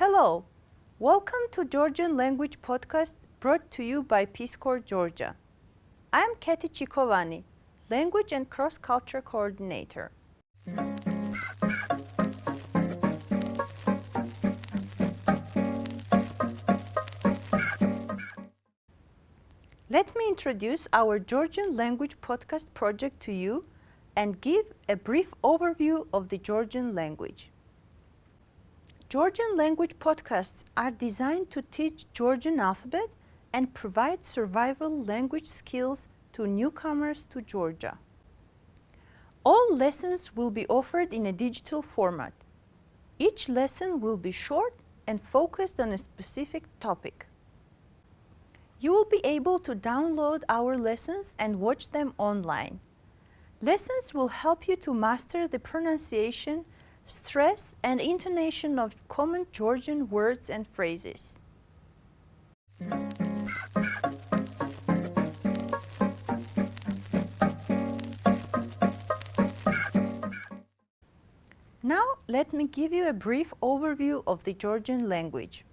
Hello, welcome to Georgian Language Podcast brought to you by Peace Corps Georgia. I'm Katy Chikovani, Language and Cross Culture Coordinator. Let me introduce our Georgian Language Podcast project to you and give a brief overview of the Georgian language. Georgian language podcasts are designed to teach Georgian alphabet and provide survival language skills to newcomers to Georgia. All lessons will be offered in a digital format. Each lesson will be short and focused on a specific topic. You will be able to download our lessons and watch them online. Lessons will help you to master the pronunciation stress and intonation of common Georgian words and phrases. Now let me give you a brief overview of the Georgian language.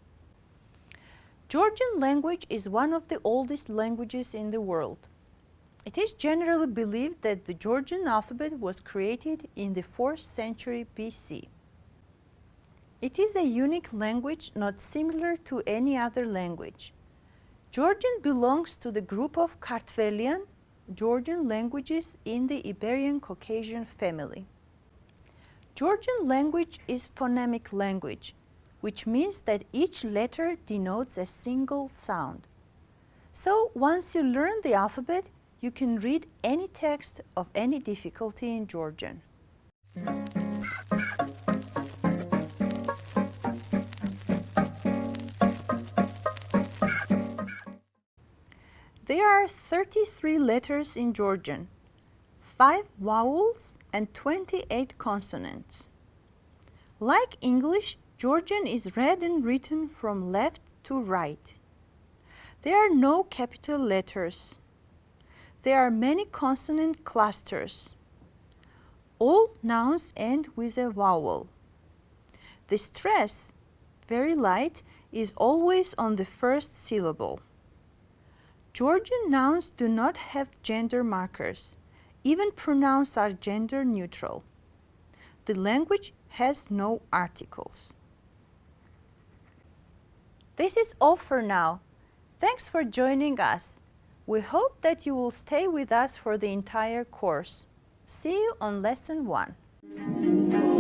Georgian language is one of the oldest languages in the world. It is generally believed that the Georgian alphabet was created in the 4th century BC. It is a unique language not similar to any other language. Georgian belongs to the group of Kartvelian Georgian languages in the Iberian Caucasian family. Georgian language is phonemic language, which means that each letter denotes a single sound. So once you learn the alphabet, you can read any text of any difficulty in Georgian. There are 33 letters in Georgian, 5 vowels and 28 consonants. Like English, Georgian is read and written from left to right. There are no capital letters there are many consonant clusters. All nouns end with a vowel. The stress, very light, is always on the first syllable. Georgian nouns do not have gender markers. Even pronouns are gender neutral. The language has no articles. This is all for now. Thanks for joining us. We hope that you will stay with us for the entire course. See you on Lesson 1.